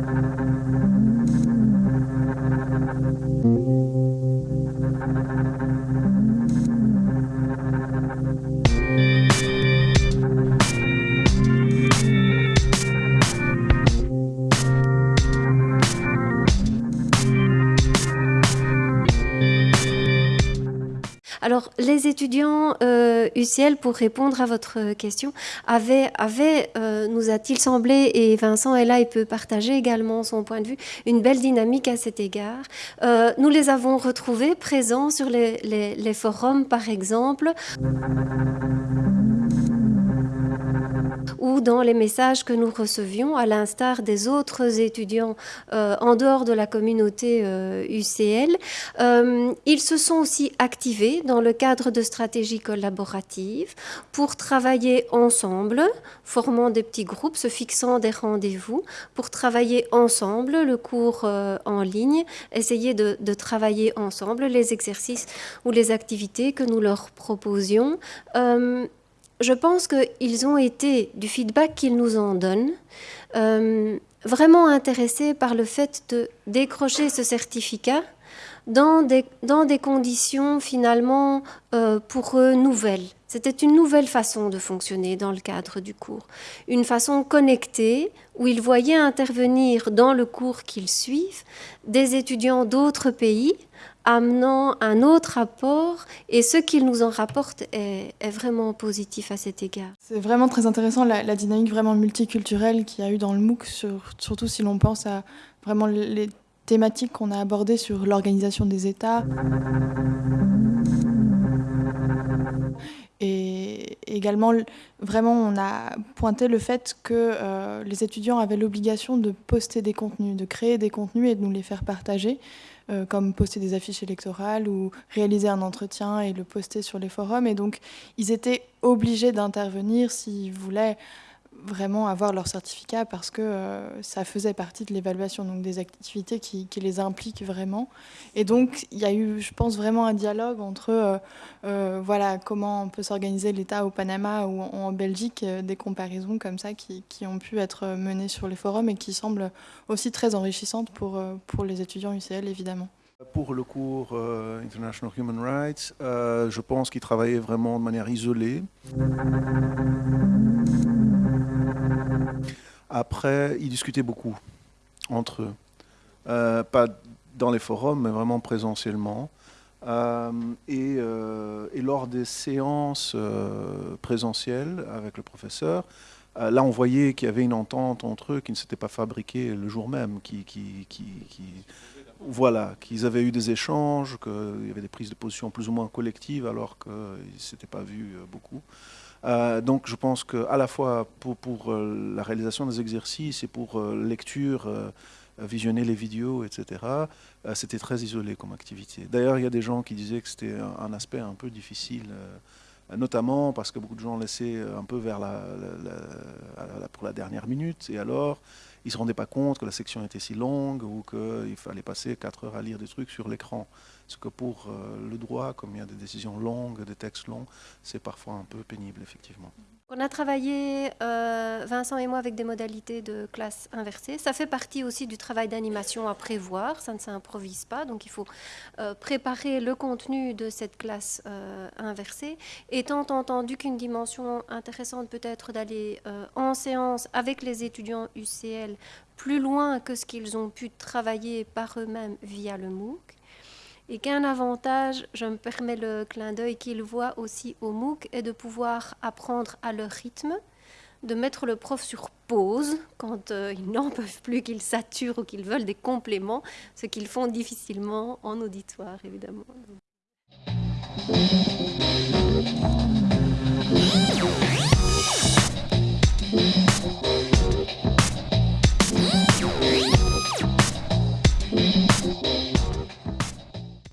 Thank you. Alors, les étudiants euh, UCL, pour répondre à votre question, avaient, euh, nous a-t-il semblé, et Vincent est là, il peut partager également son point de vue, une belle dynamique à cet égard. Euh, nous les avons retrouvés présents sur les forums, par exemple ou dans les messages que nous recevions, à l'instar des autres étudiants euh, en dehors de la communauté euh, UCL. Euh, ils se sont aussi activés dans le cadre de stratégies collaboratives pour travailler ensemble, formant des petits groupes, se fixant des rendez-vous pour travailler ensemble le cours en ligne, essayer de, travailler ensemble les exercices ou les activités que nous leur proposions je pense qu'ils ont été, du feedback qu'ils nous en donnent, euh, vraiment intéressés par le fait de décrocher ce certificat dans des, conditions finalement euh, pour eux nouvelles. C'était une nouvelle façon de fonctionner dans le cadre du cours, une façon connectée où ils voyaient intervenir dans le cours qu'ils suivent des étudiants d'autres pays amenant un autre rapport et ce qu'il nous en rapporte est, vraiment positif à cet égard. C'est vraiment très intéressant la, dynamique vraiment multiculturelle qu'il y a eu dans le MOOC, sur, surtout si l'on pense à vraiment les thématiques qu'on a abordées sur l'organisation des États. Également, vraiment, on a pointé le fait que euh, les étudiants avaient l'obligation de poster des contenus, de créer des contenus et de nous les faire partager. Euh, comme poster des affiches électorales ou réaliser un entretien et le poster sur les forums. Et donc, ils étaient obligés d'intervenir s'ils voulaient vraiment avoir leur certificat parce que euh, ça faisait partie de l'évaluation, donc des activités qui, les impliquent vraiment. Et donc, il y a eu, je pense, vraiment un dialogue entre euh, euh, voilà, comment on peut s'organiser l'État au Panama ou en, Belgique, des comparaisons comme ça qui, qui, ont pu être menées sur les forums et qui semblent aussi très enrichissantes pour, pour les étudiants UCL, évidemment. Pour le cours International Human Rights, je pense qu'ils travaillaient vraiment de manière isolée. Après, ils discutaient beaucoup entre eux. Euh, pas dans les forums, mais vraiment présentiellement. Euh, et, euh, et, lors des séances présentielles avec le professeur, là, on voyait qu'il y avait une entente entre eux qui ne s'était pas fabriquée le jour même, qui, qui, qui voilà, qu'ils avaient eu des échanges, qu'il y avait des prises de position plus ou moins collectives alors qu'ils ne s'étaient pas vus beaucoup. Euh, donc je pense qu'à la fois pour, pour euh, la réalisation des exercices et pour euh, lecture, euh, visionner les vidéos, etc., euh, c'était très isolé comme activité. D'ailleurs, il y a des gens qui disaient que c'était un, aspect un peu difficile, euh, notamment parce que beaucoup de gens laissaient un peu vers la, pour la dernière minute, et alors ils ne se rendaient pas compte que la section était si longue ou qu'il fallait passer 4 heures à lire des trucs sur l'écran. Ce que pour euh, le droit, comme il y a des décisions longues, des textes longs, c'est parfois un peu pénible, effectivement. On a travaillé, euh, Vincent et moi, avec des modalités de classe inversée. Ça fait partie aussi du travail d'animation à prévoir, ça ne s'improvise pas, donc il faut euh, préparer le contenu de cette classe euh, inversée, étant entendu qu'une dimension intéressante peut être d'aller euh, en séance avec les étudiants UCL plus loin que ce qu'ils ont pu travailler par eux-mêmes via le MOOC et qu'un avantage, je me permets le clin d'œil qu'ils voient aussi au MOOC, est de pouvoir apprendre à leur rythme, de mettre le prof sur pause quand euh, ils n'en peuvent plus, qu'ils saturent ou qu'ils veulent des compléments, ce qu'ils font difficilement en auditoire, évidemment.